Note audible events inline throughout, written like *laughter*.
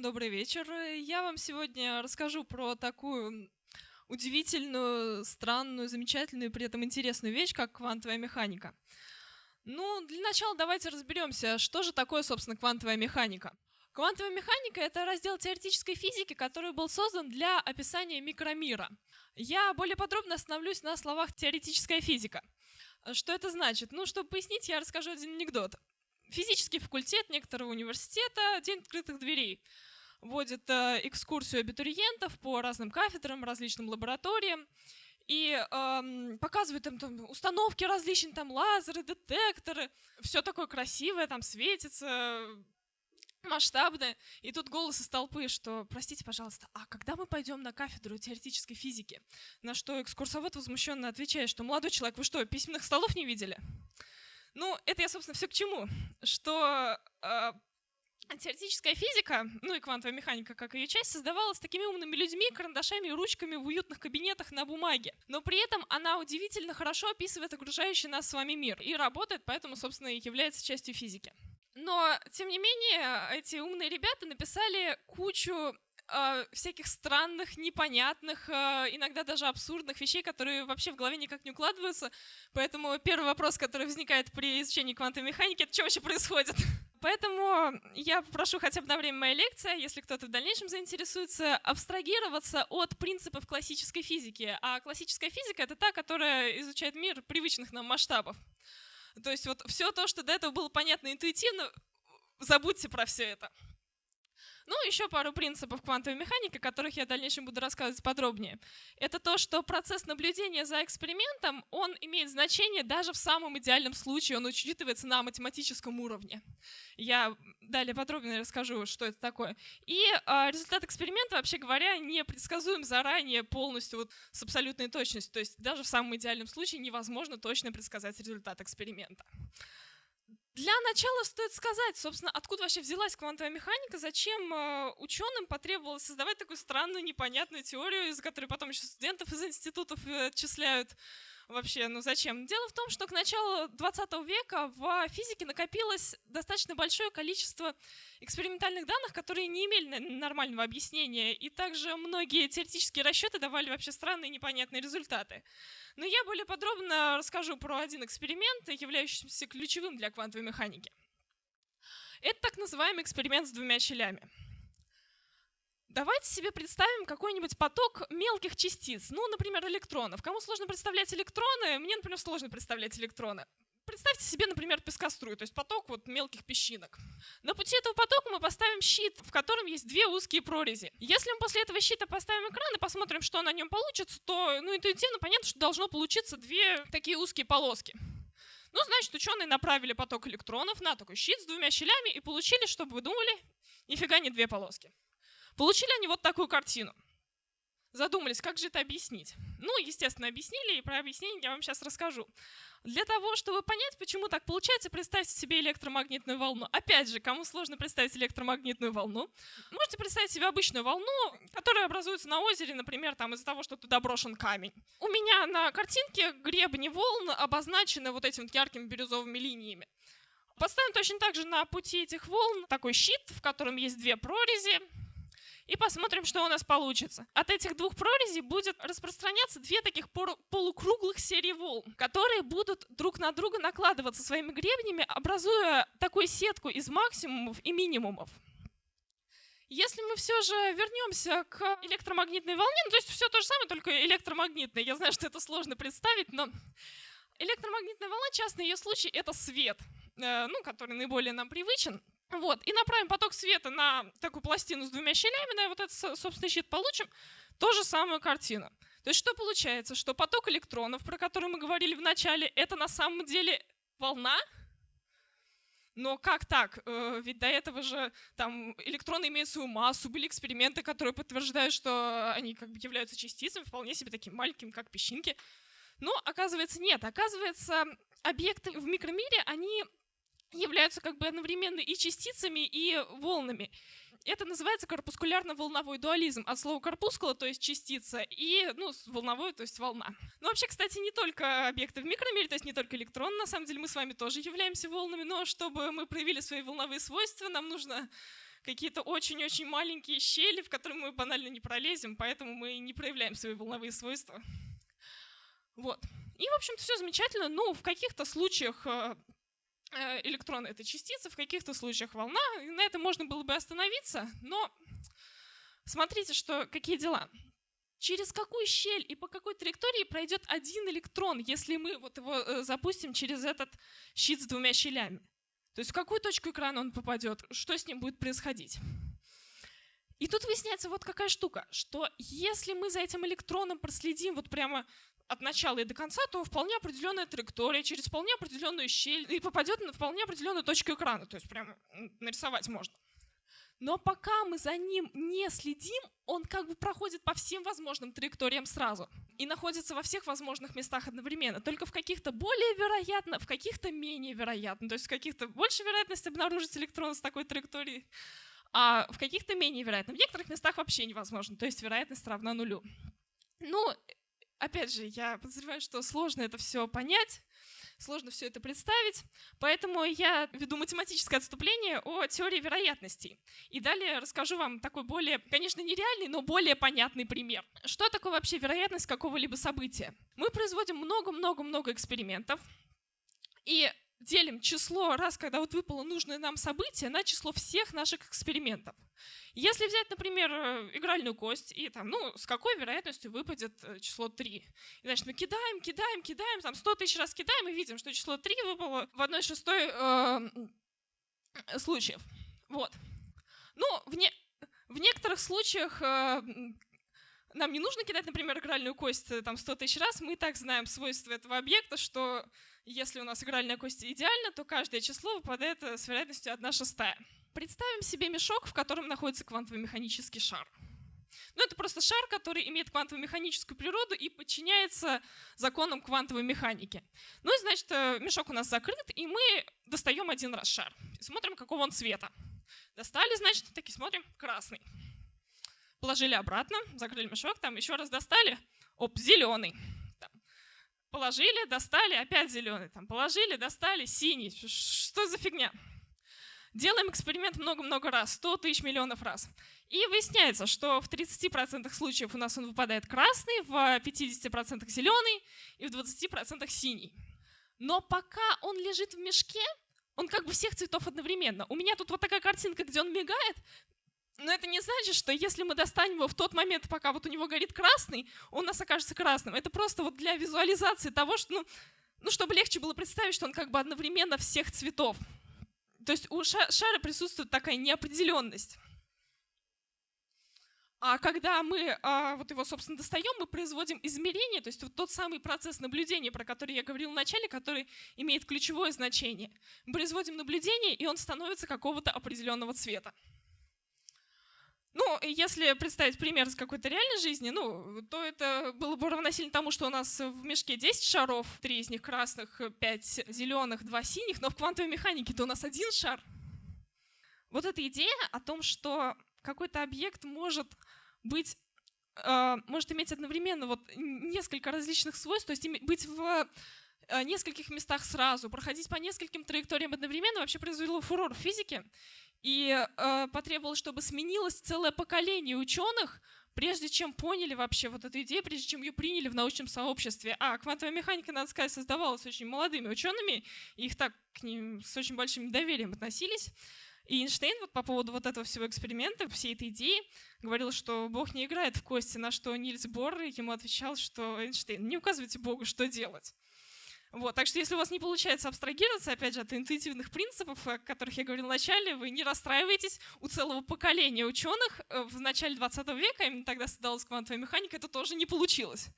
Добрый вечер. Я вам сегодня расскажу про такую удивительную, странную, замечательную при этом интересную вещь, как квантовая механика. Ну, для начала давайте разберемся, что же такое, собственно, квантовая механика. Квантовая механика — это раздел теоретической физики, который был создан для описания микромира. Я более подробно остановлюсь на словах «теоретическая физика». Что это значит? Ну, чтобы пояснить, я расскажу один анекдот. Физический факультет некоторого университета «День открытых дверей» вводит э, экскурсию абитуриентов по разным кафедрам, различным лабораториям и эм, показывают им там установки различные, там лазеры, детекторы, все такое красивое, там светится, масштабное. И тут голос из толпы, что, простите, пожалуйста, а когда мы пойдем на кафедру теоретической физики? На что экскурсовод возмущенно отвечает, что, молодой человек, вы что, письменных столов не видели? Ну, это я, собственно, все к чему. Что э, теоретическая физика, ну и квантовая механика, как ее часть, создавалась такими умными людьми, карандашами и ручками в уютных кабинетах на бумаге. Но при этом она удивительно хорошо описывает окружающий нас с вами мир и работает, поэтому, собственно, и является частью физики. Но, тем не менее, эти умные ребята написали кучу э, всяких странных, непонятных, э, иногда даже абсурдных вещей, которые вообще в голове никак не укладываются. Поэтому первый вопрос, который возникает при изучении квантовой механики, это что вообще происходит? *laughs* Поэтому я попрошу хотя бы на время моей лекции, если кто-то в дальнейшем заинтересуется, абстрагироваться от принципов классической физики. А классическая физика — это та, которая изучает мир привычных нам масштабов. То есть вот все то, что до этого было понятно интуитивно, забудьте про все это. Ну, еще пару принципов квантовой механики, о которых я в дальнейшем буду рассказывать подробнее. Это то, что процесс наблюдения за экспериментом, он имеет значение даже в самом идеальном случае, он учитывается на математическом уровне. Я далее подробнее расскажу, что это такое. И э, результат эксперимента, вообще говоря, не предсказуем заранее полностью вот, с абсолютной точностью. То есть даже в самом идеальном случае невозможно точно предсказать результат эксперимента. Для начала стоит сказать, собственно, откуда вообще взялась квантовая механика, зачем э, ученым потребовалось создавать такую странную, непонятную теорию, из которой потом еще студентов из институтов э, отчисляют вообще, ну зачем? Дело в том, что к началу 20 века в физике накопилось достаточно большое количество экспериментальных данных, которые не имели нормального объяснения, и также многие теоретические расчеты давали вообще странные непонятные результаты. Но я более подробно расскажу про один эксперимент, являющийся ключевым для квантовой механики. Это так называемый эксперимент с двумя щелями. Давайте себе представим какой-нибудь поток мелких частиц, ну, например, электронов. Кому сложно представлять электроны? Мне, например, сложно представлять электроны. Представьте себе, например, пескострую, то есть поток вот мелких песчинок. На пути этого потока мы поставим щит, в котором есть две узкие прорези. Если мы после этого щита поставим экран и посмотрим, что на нем получится, то ну, интуитивно понятно, что должно получиться две такие узкие полоски. Ну, значит, ученые направили поток электронов на такой щит с двумя щелями и получили, чтобы вы думали, нифига не две полоски. Получили они вот такую картину. Задумались, как же это объяснить? Ну, естественно, объяснили, и про объяснение я вам сейчас расскажу. Для того, чтобы понять, почему так получается, представьте себе электромагнитную волну. Опять же, кому сложно представить электромагнитную волну, можете представить себе обычную волну, которая образуется на озере, например, там из-за того, что туда брошен камень. У меня на картинке гребни волн обозначены вот этими яркими бирюзовыми линиями. Поставим точно так же на пути этих волн такой щит, в котором есть две прорези, и посмотрим, что у нас получится. От этих двух прорезей будет распространяться две таких полукруглых серии волн, которые будут друг на друга накладываться своими гребнями, образуя такую сетку из максимумов и минимумов. Если мы все же вернемся к электромагнитной волне, ну, то есть все то же самое, только электромагнитное. Я знаю, что это сложно представить, но электромагнитная волна, частный ее случай, это свет, э, ну, который наиболее нам привычен. Вот, и направим поток света на такую пластину с двумя щелями, на вот этот собственный щит получим ту же самую картину. То есть что получается? Что поток электронов, про который мы говорили в начале, это на самом деле волна, но как так? Э, ведь до этого же там электроны имеют свою массу, были эксперименты, которые подтверждают, что они как бы являются частицами, вполне себе таким маленьким, как песчинки. Но оказывается нет. Оказывается, объекты в микромире, они являются как бы одновременно и частицами, и волнами. Это называется корпускулярно-волновой дуализм. От слова корпускула, то есть частица, и ну, волновой, то есть волна. Ну, вообще, кстати, не только объекты в микромире, то есть не только электроны, на самом деле мы с вами тоже являемся волнами, но чтобы мы проявили свои волновые свойства, нам нужно какие-то очень-очень маленькие щели, в которые мы банально не пролезем, поэтому мы не проявляем свои волновые свойства. Вот. И, в общем-то, все замечательно. Ну, в каких-то случаях э, электрон — это частица, в каких-то случаях волна. И на этом можно было бы остановиться, но смотрите, что, какие дела. Через какую щель и по какой траектории пройдет один электрон, если мы вот его э, запустим через этот щит с двумя щелями? То есть в какую точку экрана он попадет, что с ним будет происходить? И тут выясняется вот какая штука, что если мы за этим электроном проследим вот прямо от начала и до конца, то вполне определенная траектория через вполне определенную щель и попадет на вполне определенную точку экрана. То есть прямо нарисовать можно. Но пока мы за ним не следим, он как бы проходит по всем возможным траекториям сразу и находится во всех возможных местах одновременно. Только в каких-то более вероятно, в каких-то менее вероятно. То есть в каких-то больше вероятность обнаружить электрон с такой траекторией, а в каких-то менее вероятно. В некоторых местах вообще невозможно, то есть вероятность равна нулю. Ну, опять же, я подозреваю, что сложно это все понять, сложно все это представить, поэтому я веду математическое отступление о теории вероятностей. И далее расскажу вам такой более, конечно, нереальный, но более понятный пример. Что такое вообще вероятность какого-либо события? Мы производим много-много-много экспериментов, и делим число раз, когда вот выпало нужное нам событие, на число всех наших экспериментов. Если взять, например, э, игральную кость, и там, ну, с какой вероятностью выпадет э, число 3? И, значит, мы кидаем, кидаем, кидаем, там 100 тысяч раз кидаем, и видим, что число 3 выпало в 1 шестой э, случаев. Вот. Ну, в, не, в некоторых случаях э, нам не нужно кидать, например, игральную кость э, там 100 тысяч раз, мы так знаем свойства этого объекта, что если у нас игральная кость идеальна, то каждое число выпадает э, с вероятностью 1 шестая. Представим себе мешок, в котором находится квантово-механический шар. Ну, это просто шар, который имеет квантово-механическую природу и подчиняется законам квантовой механики. Ну и, значит, э, мешок у нас закрыт, и мы достаем один раз шар. И смотрим, какого он цвета. Достали, значит, таки смотрим, красный. Положили обратно, закрыли мешок, там еще раз достали, оп, зеленый. Положили, достали, опять зеленый. Там положили, достали, синий. Что за фигня? Делаем эксперимент много-много раз, 100 тысяч миллионов раз. И выясняется, что в 30% случаев у нас он выпадает красный, в 50% зеленый и в 20% синий. Но пока он лежит в мешке, он как бы всех цветов одновременно. У меня тут вот такая картинка, где он мигает, но это не значит, что если мы достанем его в тот момент, пока вот у него горит красный, он у нас окажется красным. Это просто вот для визуализации того, что, ну, ну, чтобы легче было представить, что он как бы одновременно всех цветов. То есть у шара присутствует такая неопределенность. А когда мы а, вот его, собственно, достаем, мы производим измерение, то есть вот тот самый процесс наблюдения, про который я говорил в начале, который имеет ключевое значение. Мы производим наблюдение, и он становится какого-то определенного цвета. Ну, если представить пример из какой-то реальной жизни, ну, то это было бы равносильно тому, что у нас в мешке 10 шаров, 3 из них красных, 5 зеленых, 2 синих, но в квантовой механике-то у нас один шар. Вот эта идея о том, что какой-то объект может быть э, может иметь одновременно вот несколько различных свойств, то есть быть в э, нескольких местах сразу, проходить по нескольким траекториям одновременно, вообще произвело фурор в физике и э, потребовалось, чтобы сменилось целое поколение ученых, прежде чем поняли вообще вот эту идею, прежде чем ее приняли в научном сообществе. А квантовая механика, надо сказать, создавалась очень молодыми учеными, и их так к ним с очень большим доверием относились. И Эйнштейн вот по поводу вот этого всего эксперимента, всей этой идеи, говорил, что Бог не играет в кости, на что Нильс Бор ему отвечал, что Эйнштейн, не указывайте Богу, что делать. Вот, так что если у вас не получается абстрагироваться, опять же, от интуитивных принципов, о которых я говорил в начале, вы не расстраивайтесь. У целого поколения ученых э, в начале 20 века, именно тогда создалась квантовая механика, это тоже не получилось.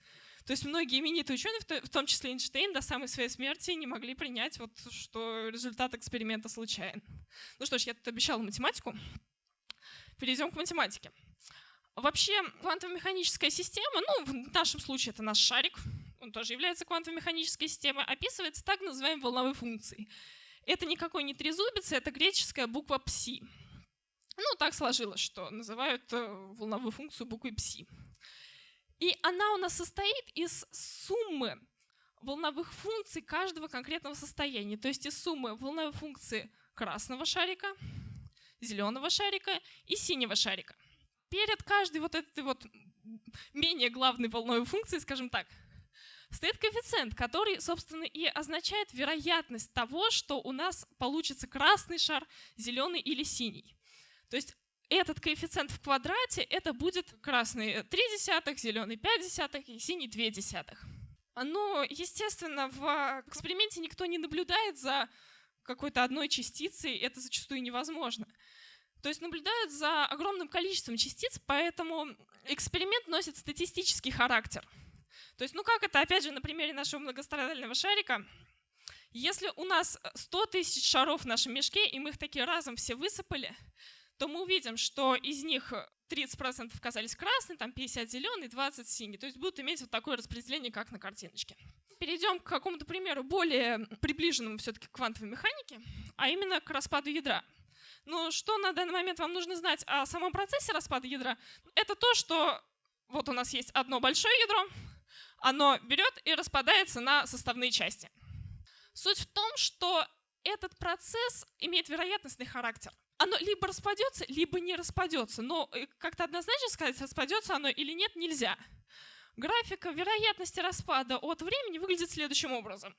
То есть многие именитые ученые, в том числе Эйнштейн, до самой своей смерти не могли принять, вот, что результат эксперимента случайен. Ну что ж, я тут обещала математику. Перейдем к математике. Вообще, квантово-механическая система, ну, в нашем случае это наш шарик, он тоже является квантово-механической системой, описывается так называемой волновой функцией. Это никакой не трезубец, это греческая буква пси. Ну, так сложилось, что называют э, волновую функцию буквой пси. И она у нас состоит из суммы волновых функций каждого конкретного состояния. То есть из суммы волновой функции красного шарика, зеленого шарика и синего шарика. Перед каждой вот этой вот менее главной волновой функции, скажем так, стоит коэффициент, который, собственно, и означает вероятность того, что у нас получится красный шар, зеленый или синий. То есть этот коэффициент в квадрате, это будет красный 3 десятых, зеленый 5 десятых и синий 2 десятых. Но, естественно, в эксперименте никто не наблюдает за какой-то одной частицей, это зачастую невозможно. То есть наблюдают за огромным количеством частиц, поэтому эксперимент носит статистический характер. То есть, ну как это, опять же, на примере нашего многострадального шарика, если у нас 100 тысяч шаров в нашем мешке, и мы их такие разом все высыпали, то мы увидим, что из них 30% оказались красные, там 50 зеленый, 20 синий. То есть будут иметь вот такое распределение, как на картиночке. Перейдем к какому-то примеру более приближенному все-таки к квантовой механике, а именно к распаду ядра. Но что на данный момент вам нужно знать о самом процессе распада ядра? Это то, что вот у нас есть одно большое ядро, оно берет и распадается на составные части. Суть в том, что этот процесс имеет вероятностный характер. Оно либо распадется, либо не распадется. Но э, как-то однозначно сказать, распадется оно или нет, нельзя. Графика вероятности распада от времени выглядит следующим образом.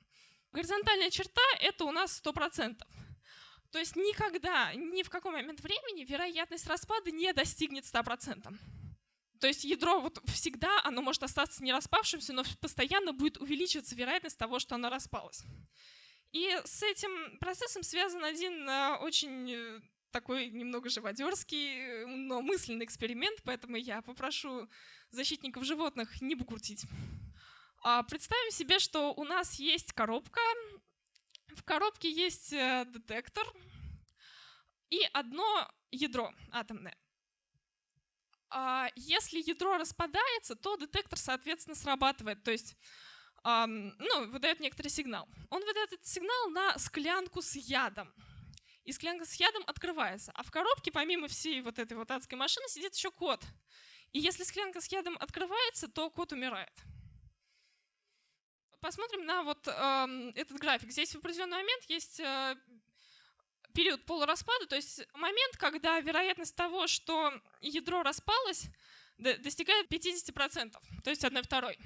Горизонтальная черта — это у нас 100%. То есть никогда, ни в какой момент времени вероятность распада не достигнет 100%. То есть ядро вот всегда, оно может остаться не распавшимся, но постоянно будет увеличиваться вероятность того, что оно распалось. И с этим процессом связан один э, очень э, такой немного живодерский, но мысленный эксперимент, поэтому я попрошу защитников животных не бугуртить. А представим себе, что у нас есть коробка, в коробке есть э, детектор и одно ядро атомное. А если ядро распадается, то детектор, соответственно, срабатывает, то есть ну, выдает некоторый сигнал. Он выдает этот сигнал на склянку с ядом. И склянка с ядом открывается. А в коробке, помимо всей вот этой вот адской машины, сидит еще кот. И если склянка с ядом открывается, то кот умирает посмотрим на вот э, этот график. Здесь в определенный момент есть э, период полураспада, то есть момент, когда вероятность того, что ядро распалось, достигает 50%, то есть 1 второй.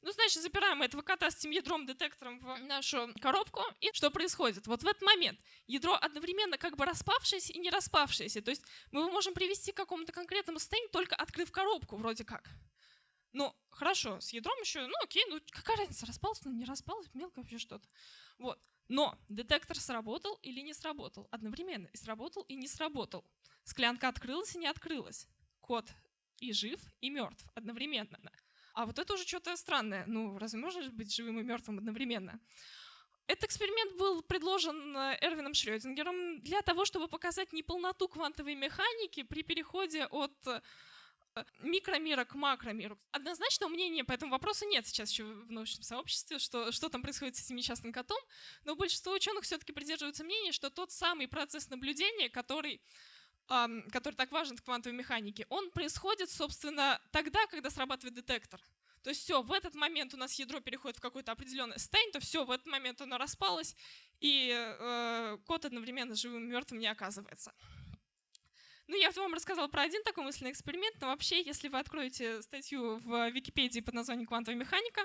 Ну, значит, запираем этого кота с этим ядром-детектором в нашу коробку. И что происходит? Вот в этот момент ядро одновременно как бы распавшееся и не распавшееся. То есть мы его можем привести к какому-то конкретному состоянию, только открыв коробку вроде как. Ну, хорошо, с ядром еще, ну окей, ну какая разница, распалось, ну не распалось, мелко вообще что-то. Вот. Но детектор сработал или не сработал одновременно. И сработал, и не сработал. Склянка открылась и не открылась. Кот и жив, и мертв одновременно. А вот это уже что-то странное. Ну, разве можно быть живым и мертвым одновременно? Этот эксперимент был предложен э, Эрвином Шрёдингером для того, чтобы показать неполноту квантовой механики при переходе от микромира к макромиру. Однозначного мнения по этому вопросу нет сейчас еще в научном сообществе, что, что там происходит с этим несчастным котом, но большинство ученых все-таки придерживаются мнения, что тот самый процесс наблюдения, который который так важен в квантовой механике, он происходит, собственно, тогда, когда срабатывает детектор. То есть все, в этот момент у нас ядро переходит в какой-то определенный состояние, то все, в этот момент оно распалось, и э, код одновременно живым и мертвым не оказывается. Ну, я вам рассказала про один такой мысленный эксперимент, но вообще, если вы откроете статью в Википедии под названием «Квантовая механика»,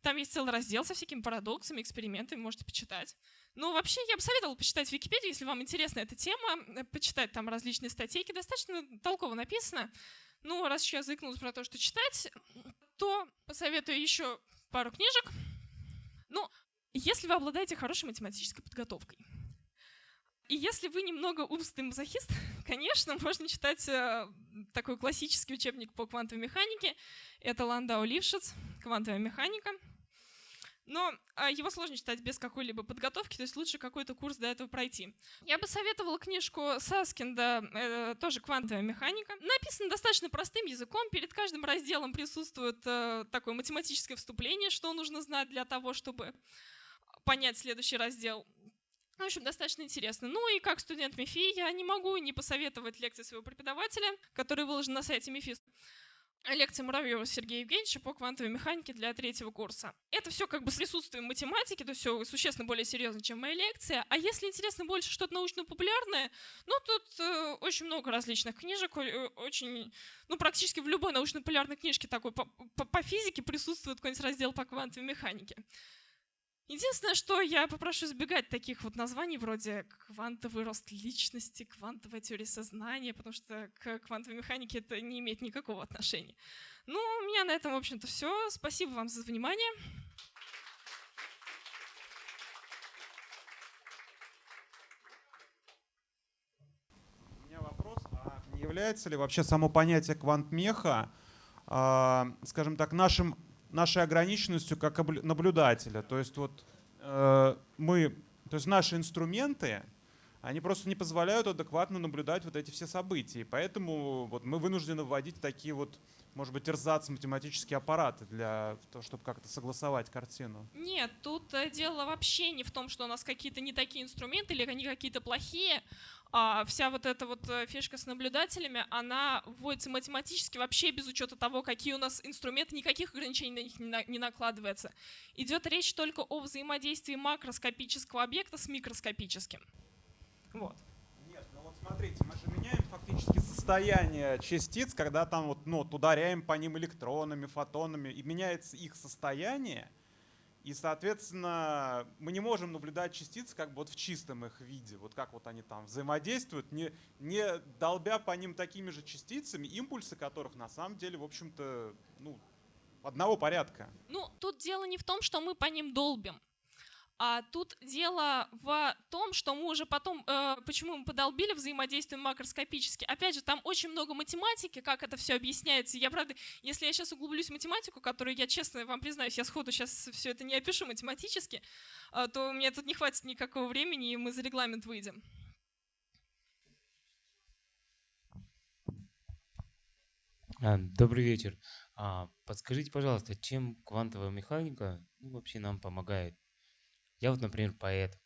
там есть целый раздел со всякими парадоксами, экспериментами, можете почитать. Ну, вообще, я бы советовала почитать Википедию, если вам интересна эта тема, э, почитать там различные статейки, достаточно толково написано. Ну, раз еще я заикнулась про то, что читать, то посоветую еще пару книжек. Ну, если вы обладаете хорошей математической подготовкой. И если вы немного умственный мазохист, *laughs* конечно, можно читать э, такой классический учебник по квантовой механике. Это Ландау Лившиц «Квантовая механика». Но э, его сложно читать без какой-либо подготовки, то есть лучше какой-то курс до этого пройти. Я бы советовала книжку Саскинда, э, тоже «Квантовая механика». Написано достаточно простым языком, перед каждым разделом присутствует такое математическое вступление, что нужно знать для того, чтобы понять следующий раздел. В общем, достаточно интересно. Ну и как студент МИФИ я не могу не посоветовать лекции своего преподавателя, который выложен на сайте МИФИ. лекции Муравьева Сергея Евгеньевича по квантовой механике для третьего курса. Это все как бы с присутствием математики, то все существенно более серьезно, чем моя лекция. А если интересно больше что-то научно-популярное, ну тут э, очень много различных книжек, э, очень, ну практически в любой научно-популярной книжке такой по, по, по физике присутствует какой-нибудь раздел по квантовой механике. Единственное, что я попрошу избегать таких вот названий вроде квантовый рост личности, квантовая теория сознания, потому что к квантовой механике это не имеет никакого отношения. Ну, у меня на этом, в общем-то, все. Спасибо вам за внимание. У меня вопрос, а является ли вообще само понятие квантмеха, э, скажем так, нашим нашей ограниченностью как наблюдателя. То есть вот э, мы, то есть наши инструменты, они просто не позволяют адекватно наблюдать вот эти все события. И поэтому вот мы вынуждены вводить такие вот, может быть, эрзац математические аппараты для того, чтобы как-то согласовать картину. Нет, тут э, дело вообще не в том, что у нас какие-то не такие инструменты или они какие-то плохие, вся вот эта вот э, фишка с наблюдателями, она вводится математически вообще без учета того, какие у нас инструменты, никаких ограничений на них не, на, не накладывается. Идет речь только о взаимодействии макроскопического объекта с микроскопическим. Вот. Нет, ну вот смотрите, мы же меняем фактически состояние частиц, когда там вот, ну, ударяем по ним электронами, фотонами, и меняется их состояние, и, соответственно, мы не можем наблюдать частицы как бы вот в чистом их виде, вот как вот они там взаимодействуют, не, не долбя по ним такими же частицами, импульсы которых на самом деле, в общем-то, ну, одного порядка. Ну, тут дело не в том, что мы по ним долбим. А тут дело в том, что мы уже потом, э, почему мы подолбили взаимодействие макроскопически. Опять же, там очень много математики, как это все объясняется. Я, правда, если я сейчас углублюсь в математику, которую я, честно вам признаюсь, я сходу сейчас все это не опишу математически, э, то мне тут не хватит никакого времени, и мы за регламент выйдем. А, добрый вечер. А, подскажите, пожалуйста, чем квантовая механика ну, вообще нам помогает? Я вот, например, поэт.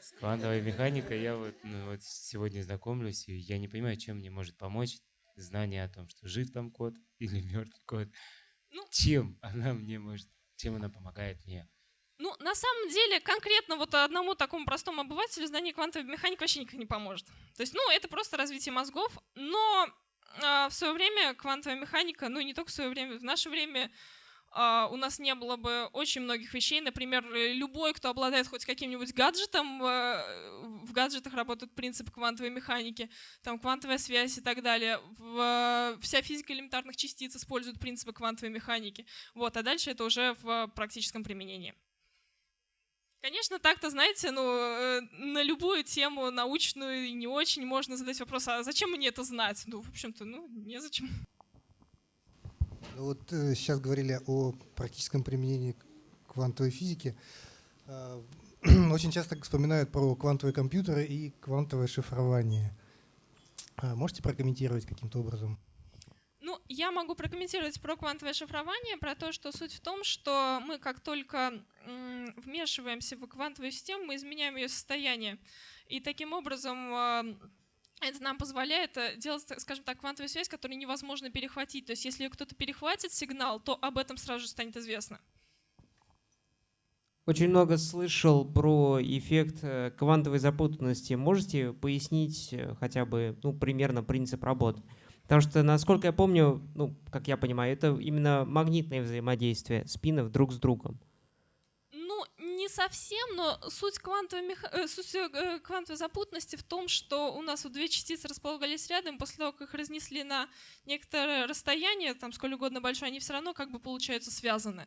С квантовой механикой я вот, ну, вот сегодня знакомлюсь, и я не понимаю, чем мне может помочь знание о том, что жив там код *laughs* или мертв код. Ну, чем она мне может, чем она помогает мне? Ну, на самом деле, конкретно вот одному такому простому обывателю знание квантовой механики вообще никак не поможет. То есть, ну, это просто развитие мозгов, но э, в свое время квантовая механика, ну, не только в свое время, в наше время у нас не было бы очень многих вещей. Например, любой, кто обладает хоть каким-нибудь гаджетом, э, в гаджетах работают принципы квантовой механики, там квантовая связь и так далее. Вся физика элементарных частиц использует принципы квантовой механики. Вот, а дальше это уже в практическом применении. Конечно, так-то, знаете, ну, э, на любую тему научную и не очень можно задать вопрос, а зачем мне это знать? Ну, в общем-то, ну, незачем. Вот э, сейчас говорили о практическом применении квантовой физики. Э, *clears throat* очень часто вспоминают про квантовые компьютеры и квантовое шифрование. Э, можете прокомментировать каким-то образом? Ну, я могу прокомментировать про квантовое шифрование, про то, что суть в том, что мы как только вмешиваемся в квантовую систему, мы изменяем ее состояние. И таким образом это нам позволяет э, делать, скажем так, квантовую связь, которую невозможно перехватить. То есть если кто-то перехватит сигнал, то об этом сразу же станет известно. Очень много слышал про эффект э, квантовой запутанности. Можете пояснить э, хотя бы ну, примерно принцип работы? Потому что, насколько я помню, ну, как я понимаю, это именно магнитное взаимодействие спинов друг с другом не совсем, но суть квантовой, меха... Э, суть э, квантовой запутанности в том, что у нас вот две частицы располагались рядом, после того, как их разнесли на некоторое расстояние, там сколь угодно большое, они все равно как бы получаются связаны.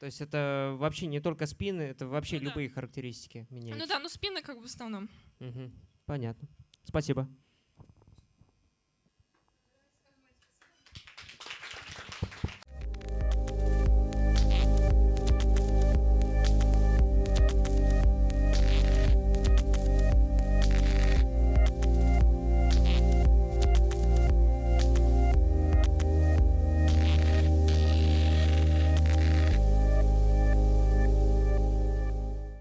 То есть это вообще не только спины, это вообще ну, любые да. характеристики меняются. Ну да, ну спины как бы в основном. Угу. Понятно. Спасибо.